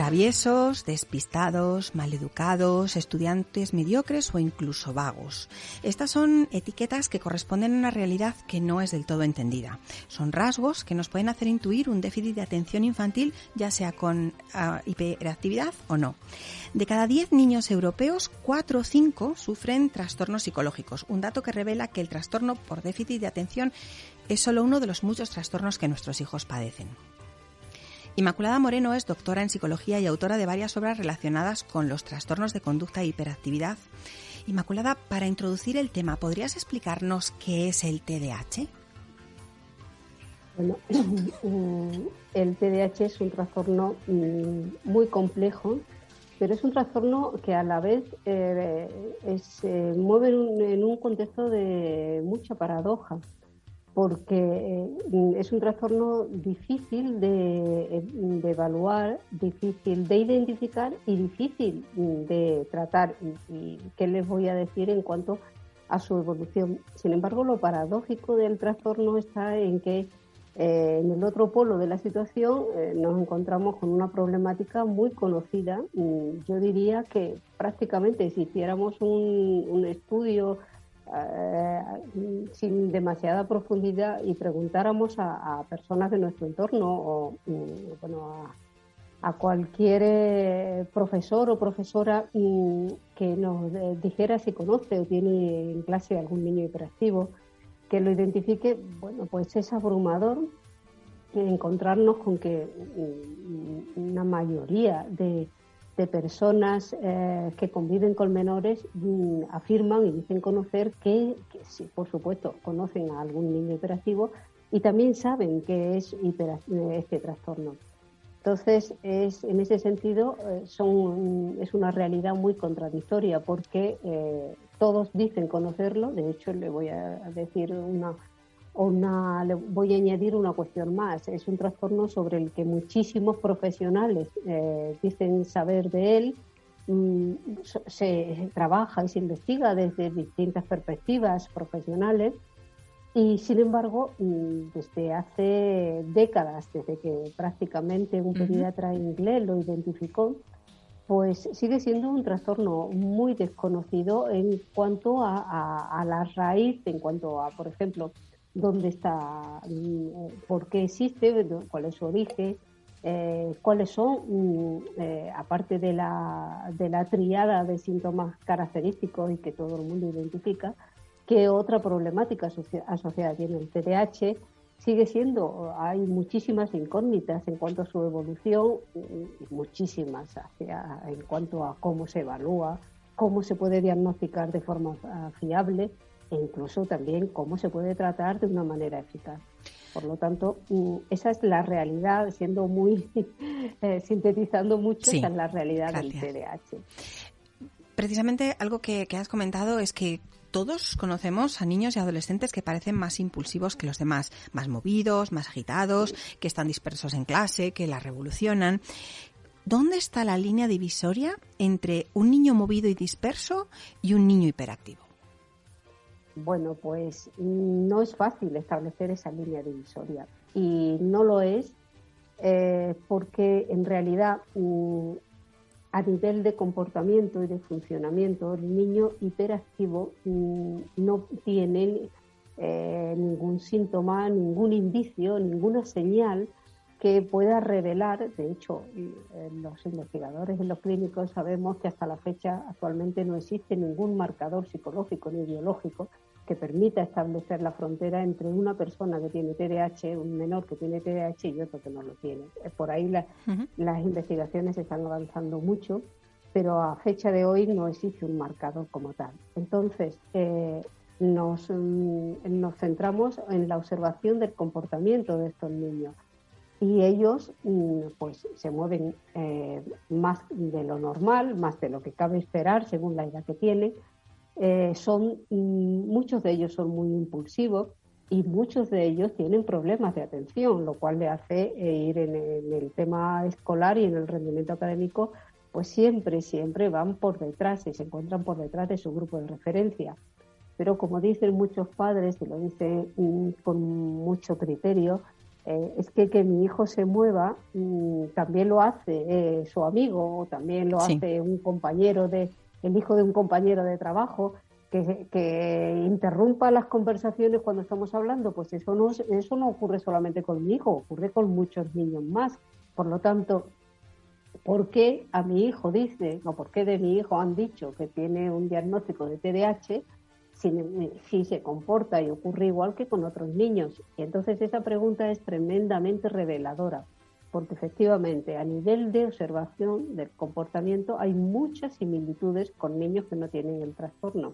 Traviesos, despistados, maleducados, estudiantes mediocres o incluso vagos. Estas son etiquetas que corresponden a una realidad que no es del todo entendida. Son rasgos que nos pueden hacer intuir un déficit de atención infantil, ya sea con ah, hiperactividad o no. De cada 10 niños europeos, 4 o 5 sufren trastornos psicológicos, un dato que revela que el trastorno por déficit de atención es solo uno de los muchos trastornos que nuestros hijos padecen. Inmaculada Moreno es doctora en psicología y autora de varias obras relacionadas con los trastornos de conducta e hiperactividad. Inmaculada, para introducir el tema, ¿podrías explicarnos qué es el TDAH? Bueno, *clears throat* el TDAH es un trastorno mm, muy complejo, pero es un trastorno que a la vez eh, se mueve en un, contexto de mucha paradoja, porque eh, es un trastorno difícil de, evaluar, difícil de identificar y difícil de tratar. y qué les voy a decir en cuanto a su evolución? Sin embargo, lo paradójico del trastorno está en que eh, en el otro polo de la situación eh, nos encontramos con una problemática muy conocida. Mm, yo diría que prácticamente si hiciéramos un, estudio eh, sin demasiada profundidad y preguntáramos a, personas de nuestro entorno o mm, bueno, a, cualquier profesor o profesora mm, que nos dijera si conoce o tiene en clase algún niño hiperactivo, que lo identifique, bueno, pues es abrumador encontrarnos con que mm, una mayoría de, personas eh, que conviven con menores mm, afirman y dicen conocer que, sí, por supuesto, conocen a algún niño hiperactivo y también saben que es este trastorno. Entonces, es, en ese sentido, eh, son, es una realidad muy contradictoria porque eh, todos dicen conocerlo. De hecho, le voy a decir una, una, le voy a añadir una cuestión más. Es un trastorno sobre el que muchísimos profesionales eh, dicen saber de él. Mm, se trabaja y se investiga desde distintas perspectivas profesionales y sin embargo, mm, desde hace décadas, desde que prácticamente un pediatra inglés lo identificó, pues sigue siendo un trastorno muy desconocido en cuanto a, la raíz, en cuanto a, por ejemplo, dónde está, mm, por qué existe, cuál es su origen, eh, cuáles son, mm, eh, aparte de la, de la triada de síntomas característicos y que todo el mundo identifica, qué otra problemática asociada tiene el TDAH, sigue siendo, hay muchísimas incógnitas en cuanto a su evolución, muchísimas hacia, en cuanto a cómo se evalúa, cómo se puede diagnosticar de forma ah, fiable e incluso también cómo se puede tratar de una manera eficaz. Por lo tanto, mm, esa es la realidad, siendo muy *laughs* eh, sintetizando mucho, esa es la realidad del TDAH. Precisamente algo que, has comentado es que todos conocemos a niños y adolescentes que parecen más impulsivos que los demás, más movidos, más agitados, que están dispersos en clase, que la revolucionan. ¿Dónde está la línea divisoria entre un niño movido y disperso y un niño hiperactivo? Bueno, pues no es fácil establecer esa línea divisoria. Y no lo es eh, porque en realidad mm, a nivel de comportamiento y de funcionamiento, el niño hiperactivo mm, no tiene eh, ningún síntoma, ningún indicio, ninguna señal que pueda revelar, de hecho, eh, los investigadores en los clínicos sabemos que hasta la fecha actualmente no existe ningún marcador psicológico ni biológico que permita establecer la frontera entre una persona que tiene TDAH, un menor que tiene TDAH y otro que no lo tiene. Eh, por ahí las investigaciones están avanzando mucho, pero a fecha de hoy no existe un marcador como tal. Entonces, eh, nos, mm, nos centramos en la observación del comportamiento de estos niños y ellos mm, pues se mueven eh, más de lo normal, más de lo que cabe esperar según la edad que tienen. Eh, son mm, muchos de ellos son muy impulsivos y muchos de ellos tienen problemas de atención, lo cual le hace eh, ir en, el tema escolar y en el rendimiento académico, pues siempre, siempre van por detrás y se encuentran por detrás de su grupo de referencia. Pero como dicen muchos padres, y lo dicen mm, con mucho criterio, eh, es que que mi hijo se mueva mm, también lo hace eh, su amigo o también lo hace un compañero de el hijo de un compañero de trabajo que, interrumpa las conversaciones cuando estamos hablando pues eso no eso no ocurre solamente con mi hijo ocurre con muchos niños más por lo tanto ¿por qué a mi hijo dice o por qué de mi hijo han dicho que tiene un diagnóstico de TDAH si, se comporta y ocurre igual que con otros niños. Y entonces esa pregunta es tremendamente reveladora, porque efectivamente a nivel de observación del comportamiento hay muchas similitudes con niños que no tienen el trastorno.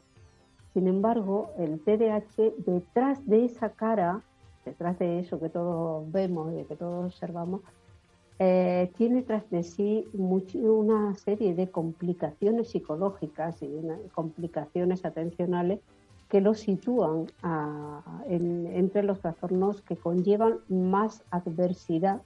Sin embargo, el TDAH, detrás de esa cara, detrás de eso que todos vemos y que todos observamos, eh, tiene tras de sí una serie de complicaciones psicológicas y complicaciones atencionales que lo sitúan entre los trastornos que conllevan más adversidad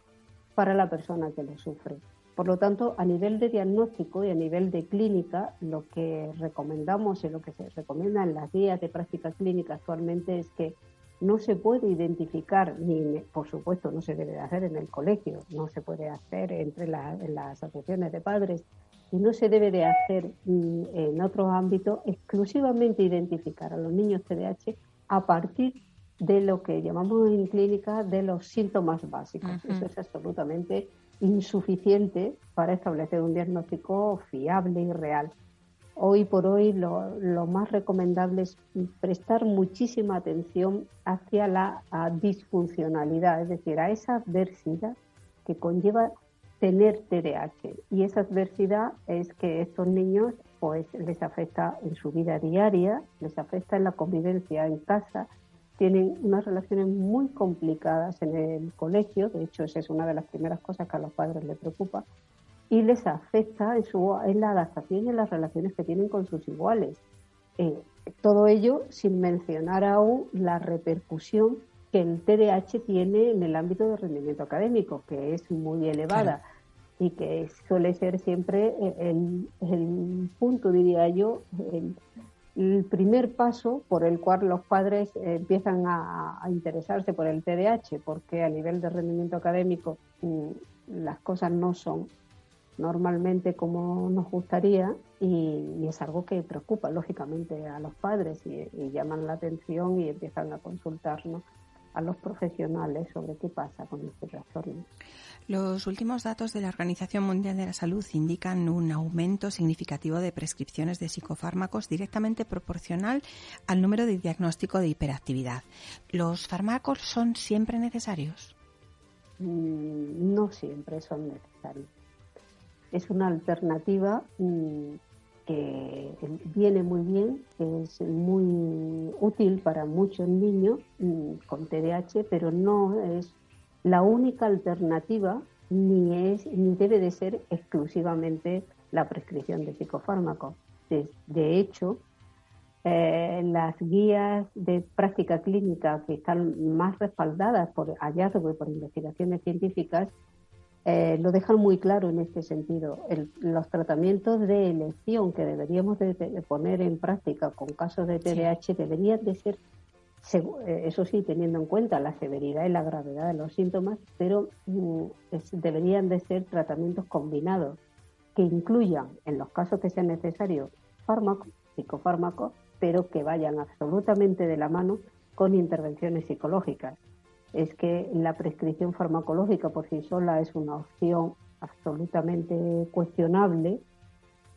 para la persona que lo sufre. Por lo tanto, a nivel de diagnóstico y a nivel de clínica, lo que recomendamos y lo que se recomienda en las guías de práctica clínica actualmente es que no se puede identificar, ni por supuesto no se debe hacer en el colegio, no se puede hacer entre las asociaciones de padres y no se debe de hacer mm, en otros ámbitos exclusivamente identificar a los niños TDAH a partir de lo que llamamos en clínica de los síntomas básicos. Eso es absolutamente insuficiente para establecer un diagnóstico fiable y real. Hoy por hoy lo, más recomendable es prestar muchísima atención hacia la disfuncionalidad, es decir, a esa adversidad que conlleva tener TDAH. Y esa adversidad es que estos niños pues les afecta en su vida diaria, les afecta en la convivencia en casa, tienen unas relaciones muy complicadas en el colegio, de hecho esa es una de las primeras cosas que a los padres les preocupa, y les afecta en, su, en la adaptación y en las relaciones que tienen con sus iguales. Eh, todo ello sin mencionar aún la repercusión que el TDAH tiene en el ámbito de rendimiento académico, que es muy elevada y que suele ser siempre el, el punto, diría yo, el, el primer paso por el cual los padres empiezan a, interesarse por el TDAH, porque a nivel de rendimiento académico mm, las cosas no son normalmente como nos gustaría y, es algo que preocupa lógicamente a los padres y, llaman la atención y empiezan a consultarnos a los profesionales sobre qué pasa con este trastorno. Los últimos datos de la Organización Mundial de la Salud indican un aumento significativo de prescripciones de psicofármacos directamente proporcional al número de diagnóstico de hiperactividad. ¿Los fármacos son siempre necesarios? Mm, no siempre son necesarios. Es una alternativa mm, que viene muy bien, es muy útil para muchos niños mm, con TDAH, pero no es la única alternativa ni es ni debe de ser exclusivamente la prescripción de psicofármacos. De, hecho, eh, las guías de práctica clínica que están más respaldadas por hallazgos y por investigaciones científicas eh, lo dejan muy claro en este sentido. los tratamientos de elección que deberíamos de, poner en práctica con casos de TDAH deberían de ser eh, eso sí, teniendo en cuenta la severidad y la gravedad de los síntomas, pero mm, deberían de ser tratamientos combinados que incluyan, en los casos que sea necesario, fármacos, psicofármacos, pero que vayan absolutamente de la mano con intervenciones psicológicas. Es que la prescripción farmacológica por sí sola es una opción absolutamente cuestionable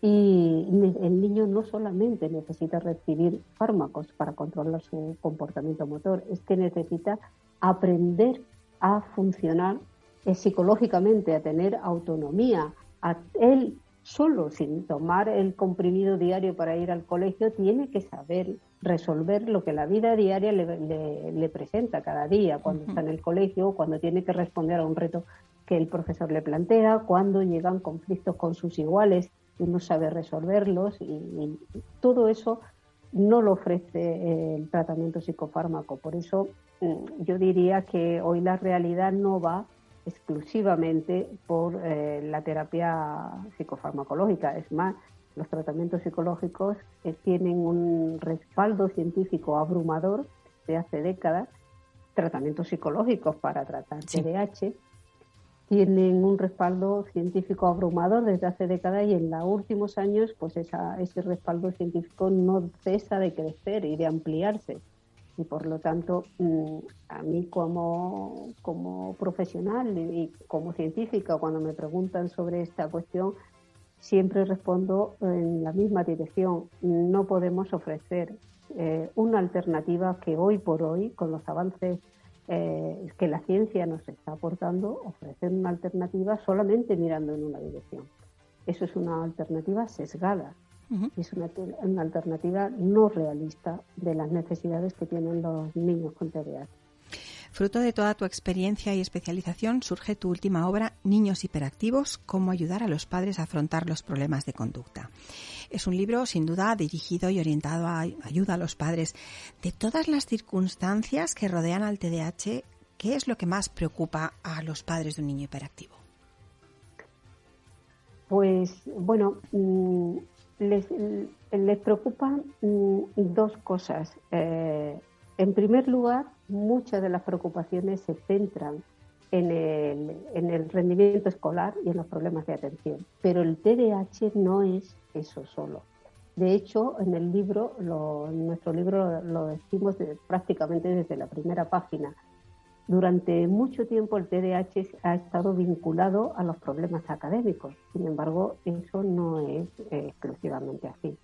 y el niño no solamente necesita recibir fármacos para controlar su comportamiento motor, es que necesita aprender a funcionar eh, psicológicamente, a tener autonomía. A él solo, sin tomar el comprimido diario para ir al colegio, tiene que saber resolver lo que la vida diaria le, presenta cada día, cuando está en el colegio, cuando tiene que responder a un reto que el profesor le plantea, cuando llegan conflictos con sus iguales y no sabe resolverlos y, todo eso no lo ofrece eh, el tratamiento psicofármaco. Por eso mm, yo diría que hoy la realidad no va exclusivamente por eh, la terapia psicofarmacológica. Es más, los tratamientos psicológicos eh, tienen un respaldo científico abrumador de hace décadas, tratamientos psicológicos para tratar TDAH, tienen un respaldo científico abrumador desde hace décadas y en los últimos años pues ese respaldo científico no cesa de crecer y de ampliarse. Y por lo tanto, mm, a mí como, como profesional y como científica, cuando me preguntan sobre esta cuestión, siempre respondo en la misma dirección. No podemos ofrecer eh, una alternativa que hoy por hoy, con los avances eh, que la ciencia nos está aportando, ofrecer una alternativa solamente mirando en una dirección. Eso es una alternativa sesgada, es una, una, alternativa no realista de las necesidades que tienen los niños con TDAH. Fruto de toda tu experiencia y especialización surge tu última obra, Niños hiperactivos, cómo ayudar a los padres a afrontar los problemas de conducta. Es un libro sin duda dirigido y orientado a ayuda a los padres. De todas las circunstancias que rodean al TDAH, ¿qué es lo que más preocupa a los padres de un niño hiperactivo? Pues bueno, mm, les, preocupan mm, dos cosas. Eh, en primer lugar, muchas de las preocupaciones se centran en el, en el, rendimiento escolar y en los problemas de atención, pero el TDAH no es eso solo. De hecho, en el libro, en nuestro libro lo decimos prácticamente desde la primera página. Durante mucho tiempo el TDAH ha estado vinculado a los problemas académicos. Sin embargo, eso no es eh, exclusivamente así.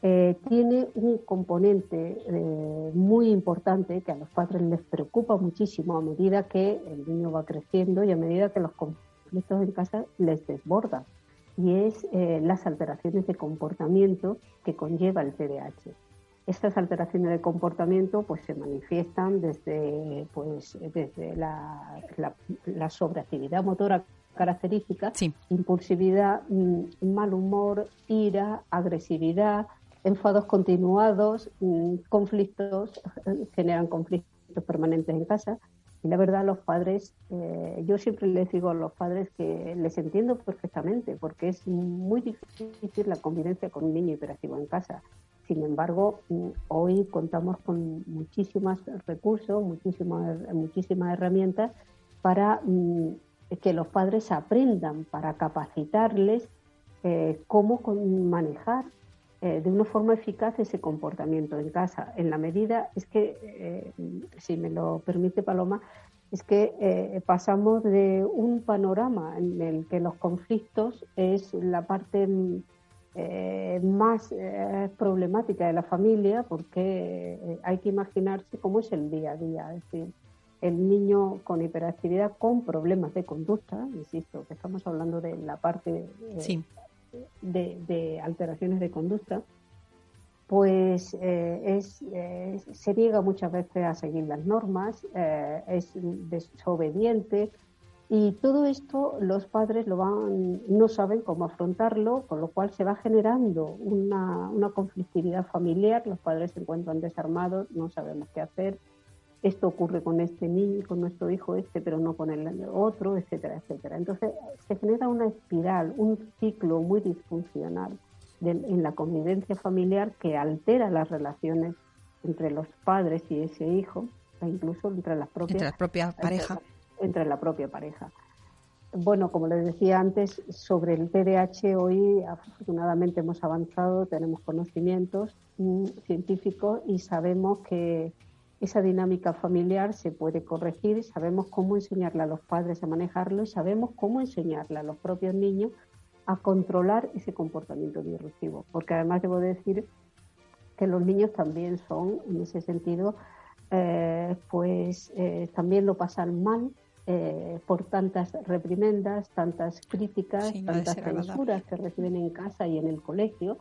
Eh, tiene un componente eh, muy importante que a los padres les preocupa muchísimo a medida que el niño va creciendo y a medida que los conflictos en casa les desbordan, y es eh, las alteraciones de comportamiento que conlleva el TDAH. Estas alteraciones de comportamiento pues, se manifiestan desde, pues, desde la, la, sobreactividad motora característica, impulsividad, mm, mal humor, ira, agresividad, enfados continuados, mm, conflictos, *laughs* generan conflictos permanentes en casa. Y la verdad, los padres, eh, yo siempre les digo a los padres que les entiendo perfectamente, porque es muy difícil la convivencia con un niño hiperactivo en casa. Sin embargo, mm, hoy contamos con muchísimos recursos, muchísimas, muchísimas herramientas para mm, que los padres aprendan, para capacitarles eh, cómo manejar eh, de una forma eficaz ese comportamiento en casa. En la medida, es que, eh, si me lo permite Paloma, es que eh, pasamos de un panorama en el que los conflictos es la parte más problemática de la familia, porque hay que imaginarse cómo es el día a día. Es decir, el niño con hiperactividad con problemas de conducta, insisto, que estamos hablando de la parte sí de, alteraciones de conducta, pues eh, es, eh, se niega muchas veces a seguir las normas, eh, es desobediente y todo esto los padres lo van, no saben cómo afrontarlo, con lo cual se va generando una, una conflictividad familiar, los padres se encuentran desarmados, no sabemos qué hacer, esto ocurre con este niño, con nuestro hijo este, pero no con el otro, etcétera, etcétera. Entonces se genera una espiral, un ciclo muy disfuncional en la convivencia familiar que altera las relaciones entre los padres y ese hijo, e incluso entre las propias, entre la propia pareja. Entre, la propia pareja. Bueno, como les decía antes, sobre el TDAH hoy afortunadamente hemos avanzado, tenemos conocimientos mm, científicos y sabemos que esa dinámica familiar se puede corregir, sabemos cómo enseñarle a los padres a manejarlo y sabemos cómo enseñarle a los propios niños a controlar ese comportamiento disruptivo. Porque además debo decir que los niños también son, en ese sentido, eh, pues eh, también lo pasan mal eh, por tantas reprimendas, tantas críticas, tantas censuras que reciben en casa y en el colegio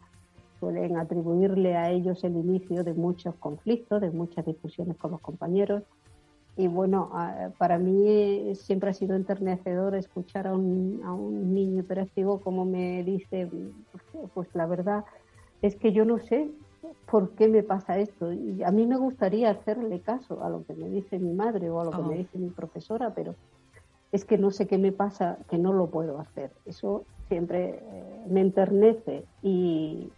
suelen atribuirle a ellos el inicio de muchos conflictos, de muchas discusiones con los compañeros. Y bueno, para mí siempre ha sido enternecedor escuchar a un, a un niño hiperactivo como me dice, pues la verdad es que yo no sé por qué me pasa esto. Y a mí me gustaría hacerle caso a lo que me dice mi madre o a lo que me oh. dice mi profesora, pero es que no sé qué me pasa, que no lo puedo hacer. Eso siempre eh, me enternece y,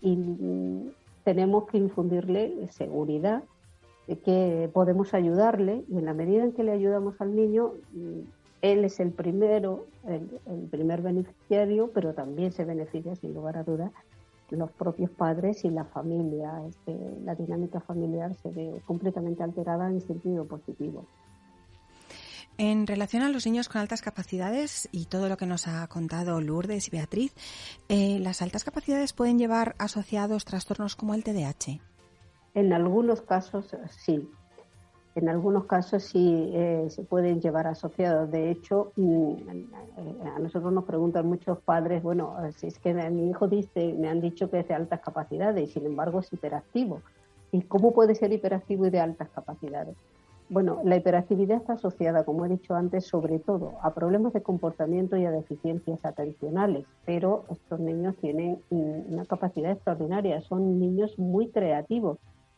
tenemos que infundirle seguridad de que podemos ayudarle y en la medida en que le ayudamos al niño, mm, él es el primero, el, primer beneficiario, pero también se beneficia, sin lugar a dudas, los propios padres y la familia. Este, la dinámica familiar se ve completamente alterada en sentido positivo. En relación a los niños con altas capacidades y todo lo que nos ha contado Lourdes y Beatriz, eh, ¿las altas capacidades pueden llevar asociados trastornos como el TDAH? En algunos casos sí. En algunos casos sí eh, se pueden llevar asociados. De hecho, mm, a nosotros nos preguntan muchos padres, bueno, si es que mi hijo dice, me han dicho que es de altas capacidades y sin embargo es hiperactivo. ¿Y cómo puede ser hiperactivo y de altas capacidades? Bueno, la hiperactividad está asociada, como he dicho antes, sobre todo a problemas de comportamiento y a deficiencias atencionales, pero estos niños tienen una capacidad extraordinaria, son niños muy creativos,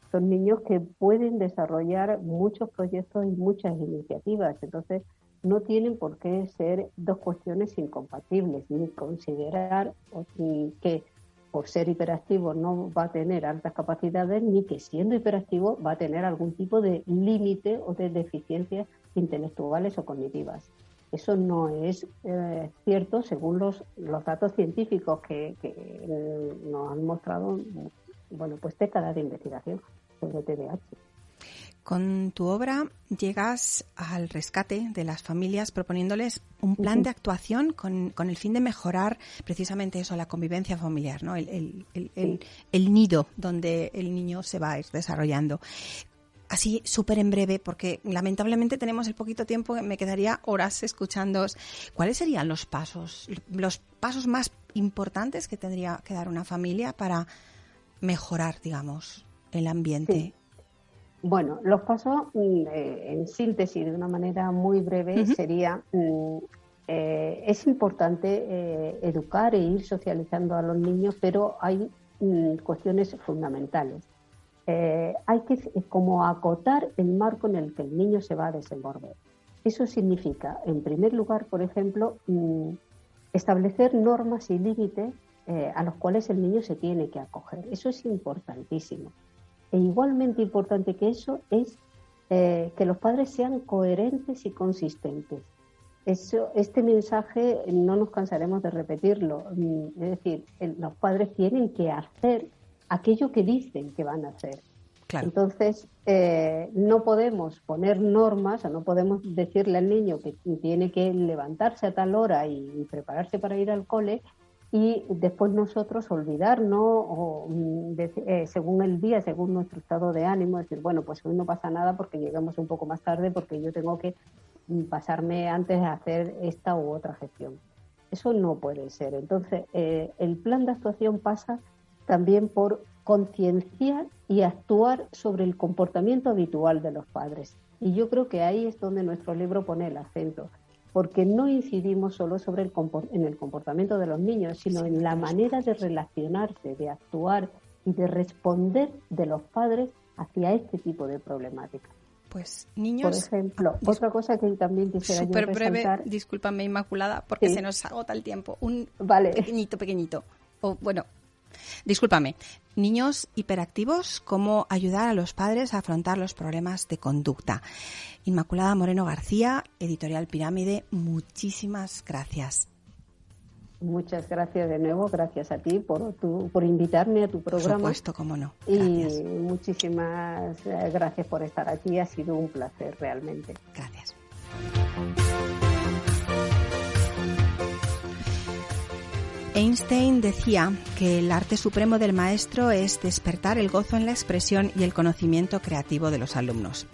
son niños que pueden desarrollar muchos proyectos y muchas iniciativas, entonces no tienen por qué ser dos cuestiones incompatibles, ni considerar que por ser hiperactivo no va a tener altas capacidades, ni que siendo hiperactivo va a tener algún tipo de límite o de deficiencias intelectuales o cognitivas. Eso no es eh, cierto según los, los datos científicos que, que nos han mostrado bueno, pues décadas de investigación sobre TDAH. Con tu obra llegas al rescate de las familias proponiéndoles un plan de actuación con, el fin de mejorar precisamente eso, la convivencia familiar, ¿no? el, el, nido donde el niño se va a ir desarrollando así súper en breve, porque lamentablemente tenemos el poquito tiempo, me quedaría horas escuchando. ¿Cuáles serían los pasos, los pasos más importantes que tendría que dar una familia para mejorar, digamos, el ambiente? Bueno, los pasos, mm, eh, en síntesis, de una manera muy breve, sería, mm, eh, es importante eh, educar e ir socializando a los niños, pero hay mm, cuestiones fundamentales. hay que como acotar el marco en el que el niño se va a desenvolver. Eso significa, en primer lugar, por ejemplo, establecer normas y límites a los cuales el niño se tiene que acoger. Eso es importantísimo. E igualmente importante que eso es eh, que los padres sean coherentes y consistentes. Eso, este mensaje no nos cansaremos de repetirlo. Mm, es decir, los padres tienen que hacer aquello que dicen que van a hacer. Entonces, eh, no podemos poner normas, o no podemos decirle al niño que tiene que levantarse a tal hora y prepararse para ir al cole y después nosotros olvidarnos o mm, eh, según el día, según nuestro estado de ánimo, decir, bueno, pues hoy no pasa nada porque llegamos un poco más tarde porque yo tengo que mm, pasarme antes de hacer esta u otra gestión. Eso no puede ser. Entonces, eh, el plan de actuación pasa también por concienciar y actuar sobre el comportamiento habitual de los padres. Y yo creo que ahí es donde nuestro libro pone el acento porque no incidimos solo sobre el en el comportamiento de los niños, sino en la manera de relacionarse, de actuar y de responder de los padres hacia este tipo de problemática. Pues niños. Por ejemplo, ah, otra cosa que también quisiera Súper breve, discúlpame Inmaculada, porque se nos agota el tiempo. Un vale. pequeñito, pequeñito. O bueno, Discúlpame. Niños hiperactivos, cómo ayudar a los padres a afrontar los problemas de conducta. Inmaculada Moreno García, Editorial Pirámide, muchísimas gracias. Muchas gracias de nuevo, gracias a ti por, por invitarme a tu programa. Por supuesto, cómo no. Y muchísimas eh, gracias por estar aquí, ha sido un placer realmente. Gracias. Einstein decía que el arte supremo del maestro es despertar el gozo en la expresión y el conocimiento creativo de los alumnos.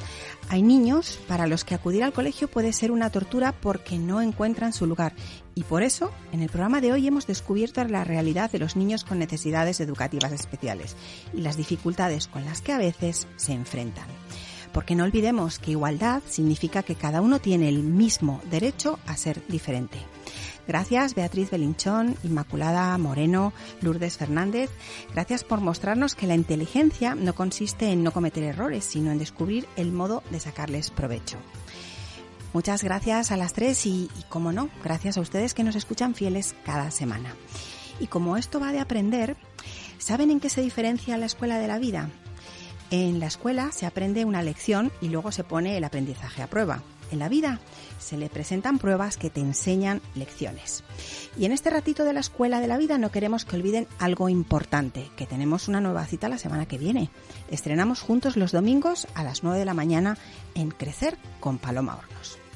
Hay niños para los que acudir al colegio puede ser una tortura porque no encuentran su lugar y por eso en el programa de hoy hemos descubierto la realidad de los niños con necesidades educativas especiales y las dificultades con las que a veces se enfrentan. Porque no olvidemos que igualdad significa que cada uno tiene el mismo derecho a ser diferente. Gracias Beatriz Belinchón, Inmaculada Moreno, Lourdes Fernández. Gracias por mostrarnos que la inteligencia no consiste en no cometer errores, sino en descubrir el modo de sacarles provecho. Muchas gracias a las tres y, como no, gracias a ustedes que nos escuchan fieles cada semana. Y como esto va de aprender, ¿saben en qué se diferencia la escuela de la vida? En la escuela se aprende una lección y luego se pone el aprendizaje a prueba. En la vida se le presentan pruebas que te enseñan lecciones. Y en este ratito de la escuela de la vida no queremos que olviden algo importante, que tenemos una nueva cita la semana que viene. Estrenamos juntos los domingos a las 9 de la mañana en Crecer con Paloma Hornos.